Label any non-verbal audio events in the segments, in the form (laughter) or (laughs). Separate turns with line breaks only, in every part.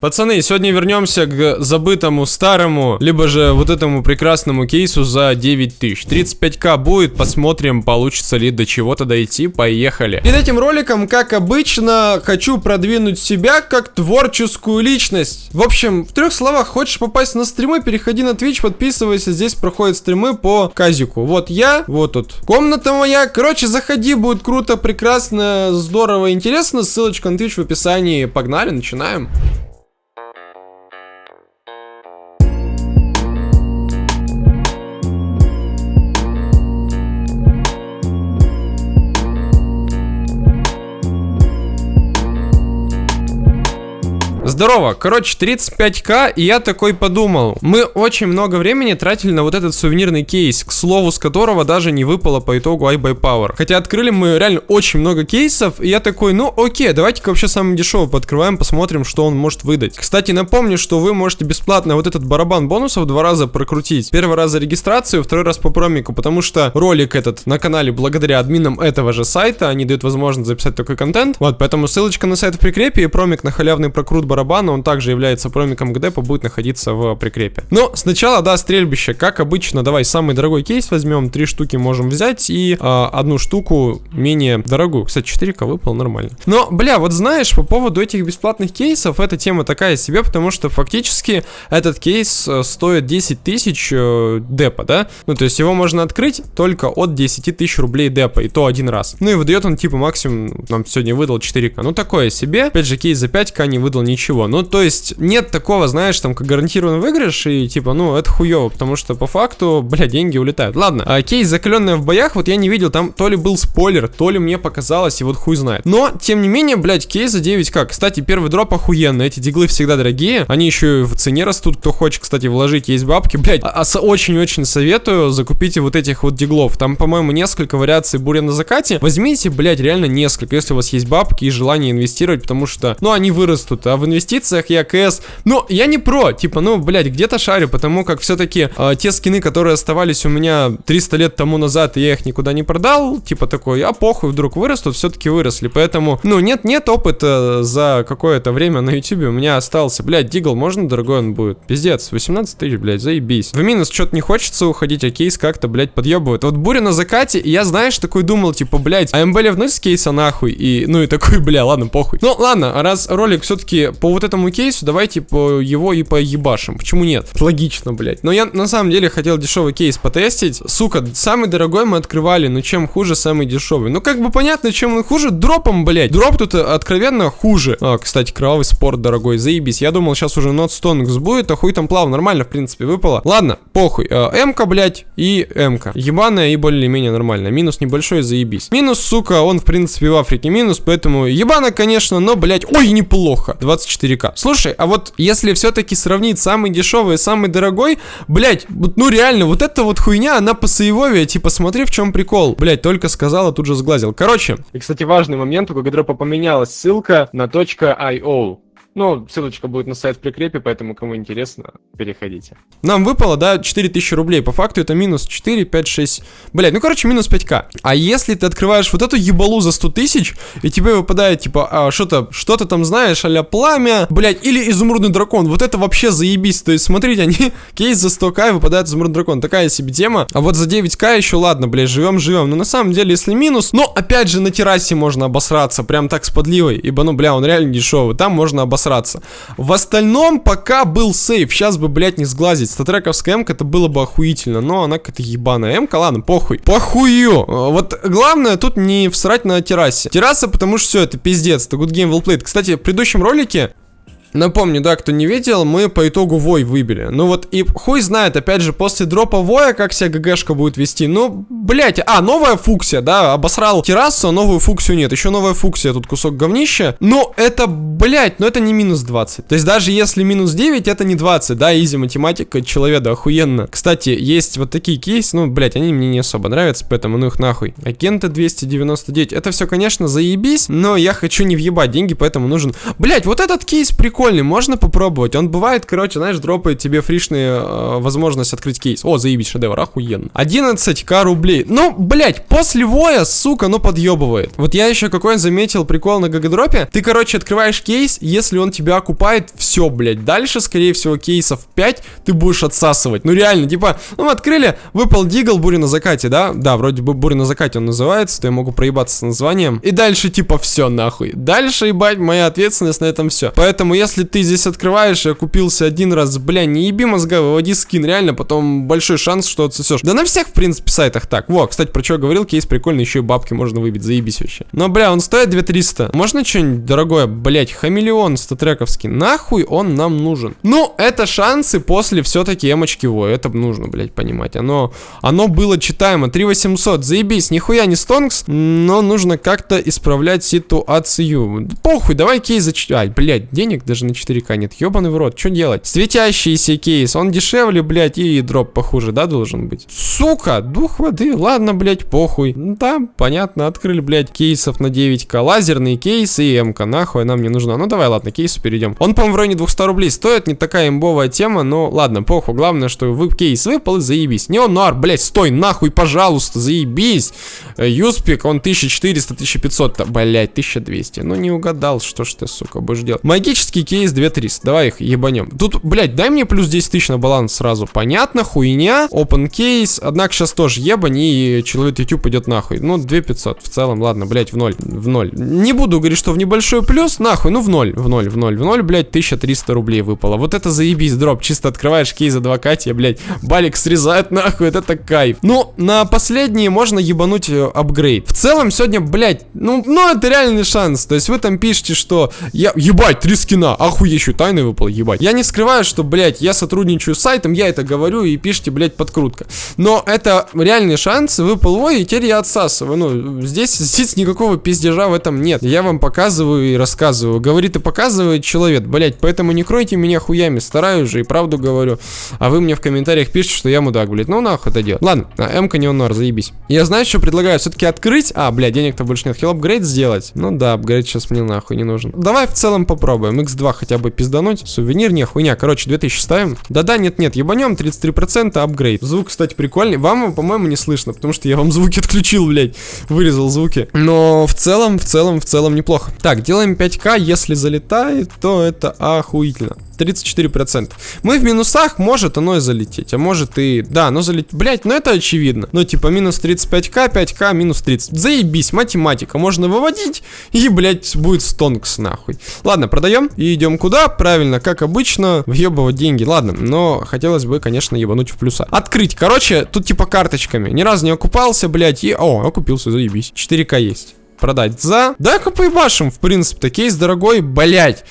Пацаны, сегодня вернемся к забытому старому, либо же вот этому прекрасному кейсу за 9000. 35к будет, посмотрим, получится ли до чего-то дойти, поехали. Перед этим роликом, как обычно, хочу продвинуть себя как творческую личность. В общем, в трех словах, хочешь попасть на стримы, переходи на Twitch, подписывайся, здесь проходят стримы по казику. Вот я, вот тут комната моя, короче, заходи, будет круто, прекрасно, здорово, интересно, ссылочка на Twitch в описании, погнали, начинаем. Здорово, короче, 35к, и я такой подумал, мы очень много времени тратили на вот этот сувенирный кейс, к слову, с которого даже не выпало по итогу iBuyPower. Хотя открыли мы реально очень много кейсов, и я такой, ну окей, давайте-ка вообще самый дешевый подкрываем, посмотрим, что он может выдать. Кстати, напомню, что вы можете бесплатно вот этот барабан бонусов два раза прокрутить. Первый раз за регистрацию, второй раз по промику, потому что ролик этот на канале благодаря админам этого же сайта, они дают возможность записать такой контент. Вот, поэтому ссылочка на сайт в прикрепе и промик на халявный прокрут барабан барабана, он также является промиком ГДПа, будет находиться в прикрепе. Но сначала, да, стрельбище, как обычно, давай самый дорогой кейс возьмем, три штуки можем взять и э, одну штуку менее дорогую. Кстати, 4к выпал нормально. Но, бля, вот знаешь, по поводу этих бесплатных кейсов, эта тема такая себе, потому что фактически этот кейс э, стоит 10 тысяч э, депа, да? Ну, то есть его можно открыть только от 10 тысяч рублей депа, и то один раз. Ну и выдает он типа максимум, нам сегодня выдал 4к. Ну, такое себе. Опять же, кейс за 5к не выдал ничего ничего. Ну, то есть, нет такого, знаешь, там, как гарантированный выигрыш, и типа, ну, это хуево, потому что по факту, бля, деньги улетают. Ладно, а кейс закаленная в боях, вот я не видел, там то ли был спойлер, то ли мне показалось, и вот хуй знает. Но, тем не менее, блядь, кейс за 9к. Кстати, первый дроп охуенный, эти диглы всегда дорогие, они еще и в цене растут, кто хочет, кстати, вложить, есть бабки, блядь, а, а очень-очень советую, закупите вот этих вот диглов, там, по-моему, несколько вариаций буря на закате, возьмите, блядь, реально несколько, если у вас есть бабки и желание инвестировать, потому что, ну, они вырастут, а в инвестициях инвестициях, я КС. Но я не про, типа, ну, блядь, где-то шарю, потому как все-таки э, те скины, которые оставались у меня 300 лет тому назад, и я их никуда не продал, типа такой, а похуй, вдруг вырастут, все-таки выросли. Поэтому, ну, нет-нет опыта за какое-то время на ютубе у меня остался. Блядь, Дигл, можно дорогой он будет? Пиздец, 18 тысяч, блядь, заебись. В минус что-то не хочется уходить, а кейс как-то, блядь, подъебывает. Вот буря на закате, и я, знаешь, такой думал, типа, блядь, а МБ ливнуть с кейса нахуй, и, ну, и такой, бля, ладно, похуй. Ну, ладно, раз ролик все-таки по вот этому кейсу, давайте по его и по ебашим. Почему нет? Логично, блядь. Но я на самом деле хотел дешевый кейс потестить. Сука, самый дорогой мы открывали, но чем хуже самый дешевый? Ну, как бы понятно, чем он хуже. Дропом, блядь. Дроп тут откровенно хуже. А, кстати, кровавый спорт, дорогой, заебись. Я думал, сейчас уже Stonks будет, а хуй там плав. Нормально, в принципе, выпало. Ладно, похуй. А, М-ка, блядь, и М-ка. Ебаная и более-менее нормально. Минус небольшой, заебись. Минус, сука, он, в принципе, в Африке минус, поэтому ебано, конечно, но, блядь, ой, неплохо. 24к. Слушай, а вот если все-таки сравнить самый дешевый и самый дорогой, блять, ну реально, вот эта вот хуйня, она по сейвове, типа, смотри, в чем прикол. Блять, только сказала, тут же сглазил. Короче. И, кстати, важный момент, у Гагадропа поменялась ссылка на .io. Ну, ссылочка будет на сайт в прикрепе, поэтому кому интересно, переходите. Нам выпало, да, 4000 рублей. По факту это минус 4, 5, 6... Блядь, ну, короче, минус 5к. А если ты открываешь вот эту ебалу за 100 тысяч, и тебе выпадает, типа, а, что-то, что-то там знаешь, а пламя, блядь, или изумрудный дракон, вот это вообще заебись. То есть, смотрите, они, (laughs) кейс за 100к и выпадает изумрудный дракон. Такая себе тема. А вот за 9к еще, ладно, блядь, живем-живем. Но на самом деле, если минус, но, опять же, на террасе можно обосраться, прям так с подливой, ибо, ну, бля, он реально дешевый. Там можно обосраться обосраться. В остальном пока был сейф. Сейчас бы, блядь, не сглазить. Статрековская м это было бы охуительно. Но она какая-то ебаная м ладно, похуй. Похую. Вот главное тут не всрать на террасе. Терраса, потому что все, это пиздец. Это good game well played. Кстати, в предыдущем ролике Напомню, да, кто не видел, мы по итогу Вой выбили. Ну вот, и хуй знает, опять же, после дропа Воя, как себя ГГшка будет вести. Ну, блять, а, новая фуксия, да, обосрал террасу, а новую фуксию нет. Еще новая фуксия, тут кусок говнища. Но это, блять, ну это не минус 20. То есть даже если минус 9, это не 20, да, изи математика, человека, охуенно. Кстати, есть вот такие кейсы, ну, блять, они мне не особо нравятся, поэтому ну их нахуй. Агенты 299, это все, конечно, заебись, но я хочу не въебать деньги, поэтому нужен... Блять, вот этот кейс прикольный, можно попробовать. Он бывает, короче, знаешь, дропает тебе фришные э, возможность открыть кейс. О, заебись, шедевр, охуенно. 11к рублей. Ну, блять, после воя, сука, ну подъебывает. Вот я еще какой заметил прикол на GGDrop е. Ты, короче, открываешь кейс, если он тебя окупает, все, блять. Дальше, скорее всего, кейсов 5 ты будешь отсасывать. Ну, реально, типа, ну, мы открыли, выпал Deagle, буря на закате, да? Да, вроде бы буря на закате он называется, то я могу проебаться с названием. И дальше, типа, все нахуй. Дальше, ебать, моя ответственность на этом все. Поэтому, если ты здесь открываешь и купился один раз, бля, не еби мозга, выводи скин, реально, потом большой шанс, что отсосешь. Да на всех, в принципе, сайтах так. Во, кстати, про что говорил, кейс прикольный, еще и бабки можно выбить, заебись вообще. Но, бля, он стоит 2300. Можно что-нибудь дорогое, блять, хамелеон статрековский. Нахуй он нам нужен? Ну, это шансы после все-таки эмочки во, это нужно, блять, понимать. Оно, оно было читаемо. 3800, заебись, нихуя не стонкс, но нужно как-то исправлять ситуацию. Похуй, давай кейс за... Ай, блядь, денег даже на 4К нет. Ёбаный в рот, что делать? Светящийся кейс, он дешевле, блядь, и дроп похуже, да, должен быть? Сука, дух воды, ладно, блядь, похуй. Да, понятно, открыли, блядь, кейсов на 9К. Лазерные кейсы и МК, нахуй нам не нужна. Ну, давай, ладно, кейсу перейдем. Он, по-моему, в районе 200 рублей стоит, не такая имбовая тема, но ладно, похуй. Главное, что вы кейс выпал и заебись. Не он, нар, блядь, стой, нахуй, пожалуйста, заебись. Э, Юспик, он 1400, 1500, блядь, 1200. Ну, не угадал, что ж ты, сука, будешь делать. Магический кейс 2300, давай их ебанем. Тут, блядь, дай мне плюс 10 тысяч на баланс сразу. Понятно, хуйня. Open кейс, однако сейчас тоже ебань, и человек YouTube идет нахуй. Ну, 2500 в целом, ладно, блядь, в ноль, в ноль. Не буду говорить, что в небольшой плюс, нахуй, ну, в ноль, в ноль, в ноль, в ноль, блядь, 1300 рублей выпало. Вот это заебись, дроп. Чисто открываешь кейс за 2 тебе, блядь, балик срезает (laughs) нахуй, это кайф. Ну, на последние можно ебануть э, апгрейд. В целом, сегодня, блядь, ну, ну, это реальный шанс. То есть вы там пишете, что я, ебать, три скина, охуещу, тайны выпал, ебать. Я не скрываю, что, блядь, я сотрудничаю с сайтом, я это говорю и пишите, блядь, подкрутка. Но это реальный шанс, выпал ой, и теперь я отсасываю. Ну, здесь, (laughs) здесь никакого пиздежа в этом нет. Я вам показываю и рассказываю. Говорит и показывает человек, блядь, поэтому не кройте меня хуями, стараюсь же и правду говорю. А вы мне в комментариях пишете, что я мудак, блядь. Ну нахуй это делать. Ладно, а, М-ка не онор, заебись. Я знаю, что предлагаю все-таки открыть. А, блядь, денег-то больше нет. Хил апгрейд сделать. Ну да, апгрейд сейчас мне нахуй не нужен. Давай в целом попробуем. X2 хотя бы пиздануть. Сувенир, не хуйня. Короче, 2000 ставим. Да-да, нет-нет, ебанем 33% апгрейд. Звук, кстати, прикольный. Вам, по-моему, не слышно, потому что я вам звуки отключил, блядь. Вырезал звуки. Но в целом, в целом, в целом неплохо. Так, делаем 5к. Если залетает, то это охуительно. 34%. Мы в минусах, может оно и залететь, а может и... Да, но залететь... Блять, ну это очевидно. Ну, типа, минус 35к, 5к, минус 30. Заебись, математика. Можно выводить, и, блять, будет стонкс, нахуй. Ладно, продаем и идем куда? Правильно, как обычно, въебывать деньги. Ладно, но хотелось бы, конечно, ебануть в плюса. Открыть. Короче, тут типа карточками. Ни разу не окупался, блять, и... О, окупился, заебись. 4к есть. Продать за... Да-ка поебашим, в принципе-то. Кейс дорогой, блять.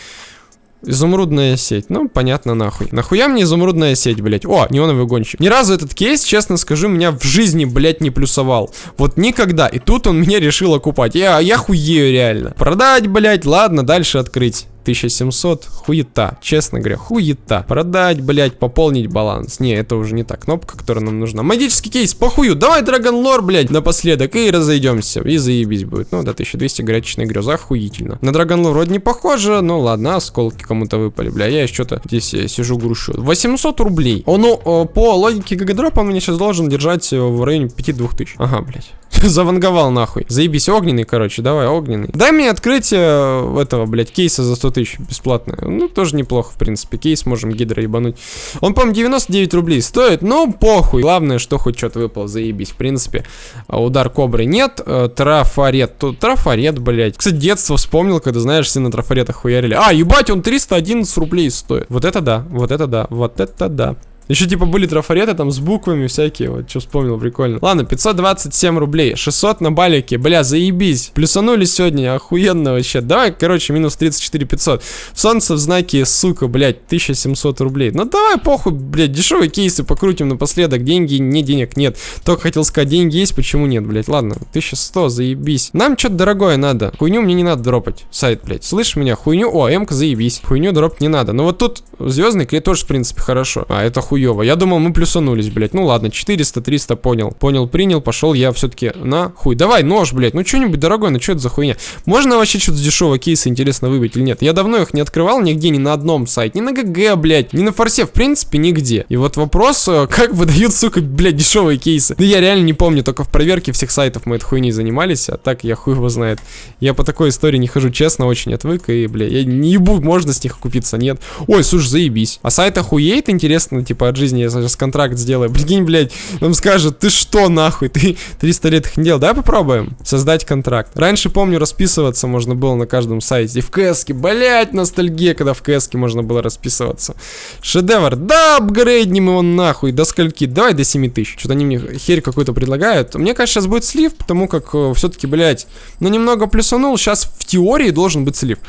Изумрудная сеть. Ну, понятно, нахуй. Нахуя мне изумрудная сеть, блядь? О, неоновый гонщик. Ни разу этот кейс, честно скажу, меня в жизни, блядь, не плюсовал. Вот никогда. И тут он меня решил окупать. Я, я хуею реально. Продать, блядь, ладно, дальше открыть. 1700, хуета, честно говоря, хуета. Продать, блять, пополнить баланс. Не, это уже не та кнопка, которая нам нужна. Магический кейс, похую, давай Драгон Лор, блять, напоследок, и разойдемся. И заебись будет. Ну, да, 1200 горячечная греза, охуительно. На Драгон Лор вроде не похоже, но ладно, осколки кому-то выпали, бля, я что-то здесь э, сижу грущу. 800 рублей. О, ну, по логике гагадропа он меня сейчас должен держать э, в районе 5-2000. Ага, блять. (laughs) Заванговал нахуй. Заебись, огненный, короче, давай, огненный. Дай мне открытие э, этого, блядь, кейса за 100 тысяч бесплатно. Ну, тоже неплохо, в принципе. Кейс можем гидро ебануть. Он, по-моему, 99 рублей стоит, но похуй. Главное, что хоть что-то выпало, заебись. В принципе, а, удар кобры нет. Э, трафарет. Тут трафарет, блядь. Кстати, детство вспомнил, когда, знаешь, все на трафаретах хуярили. А, ебать, он 311 рублей стоит. Вот это да, вот это да, вот это да. Еще типа были трафареты там с буквами всякие, вот что вспомнил, прикольно. Ладно, 527 рублей, 600 на балике, бля, заебись. Плюсанули сегодня, охуенно вообще. Давай, короче, минус 34 500. Солнце в знаке, сука, блядь, 1700 рублей. Ну давай, похуй, блядь, дешевые кейсы покрутим напоследок. Деньги, не денег нет. Только хотел сказать, деньги есть, почему нет, блядь. Ладно, 1100, заебись. Нам что-то дорогое надо. Хуйню мне не надо дропать. Сайт, блядь. Слышь меня, хуйню, о, м заебись. Хуйню дропать не надо. Но вот тут звездный клей тоже, в принципе, хорошо. А, это хуйня хуево. Я думал, мы плюсанулись, блядь. Ну ладно, 400, 300, понял. Понял, принял, пошел я все-таки на хуй. Давай, нож, блядь. Ну что-нибудь дорогое, ну что это за хуйня? Можно вообще что-то с дешевого кейса интересно выбить или нет? Я давно их не открывал нигде, ни на одном сайте. Ни на ГГ, блядь, ни на форсе, в принципе, нигде. И вот вопрос, э, (laughs) как выдают, сука, блядь, дешевые кейсы. Да я реально не помню, только в проверке всех сайтов мы этой хуйней занимались, а так я хуй его знает. Я по такой истории не хожу, честно, очень отвык, и, бля, я не ебу, можно с них купиться, нет. Ой, слушай, заебись. А сайт охуеет, интересно, типа, от жизни я сейчас контракт сделаю. (laughs) Прикинь, блядь, он скажет, ты что, нахуй, ты 300 лет их не делал. Давай попробуем создать контракт. Раньше, помню, расписываться можно было на каждом сайте. В КСке, блядь, ностальгия, когда в КСке можно было расписываться. Шедевр. Да, апгрейднем его нахуй. До скольки? Давай до 7 тысяч. Что-то они мне херь какой-то предлагают. Мне кажется, сейчас будет слив, потому как э, все-таки, блядь, ну немного плюсанул. Сейчас в теории должен быть слив.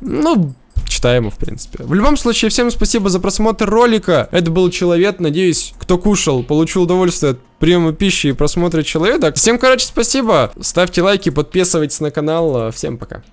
Ну, читаемо, в принципе. В любом случае, всем спасибо за просмотр ролика. Это был Человек. Надеюсь, кто кушал, получил удовольствие от приема пищи и просмотра Человека. Всем, короче, спасибо. Ставьте лайки, подписывайтесь на канал. Всем пока.